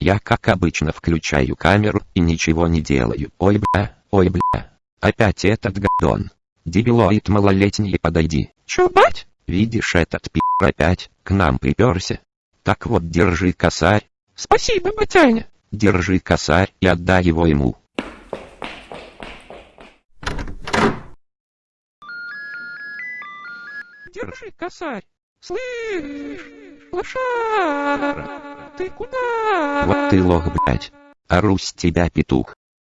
Я как обычно включаю камеру и ничего не делаю. Ой бля, ой бля. Опять этот гадон. Дебилоид малолетний подойди. Чё, бать? Видишь этот пи*** опять к нам приперся. Так вот держи косарь. Спасибо, батяня. Держи косарь и отдай его ему. Держи косарь. Слышь, лошара, ты куда? Вот ты лох, блять. Ору с тебя, петух.